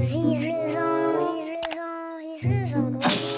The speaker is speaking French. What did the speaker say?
Vive le vent, vive le vent, vive le vent.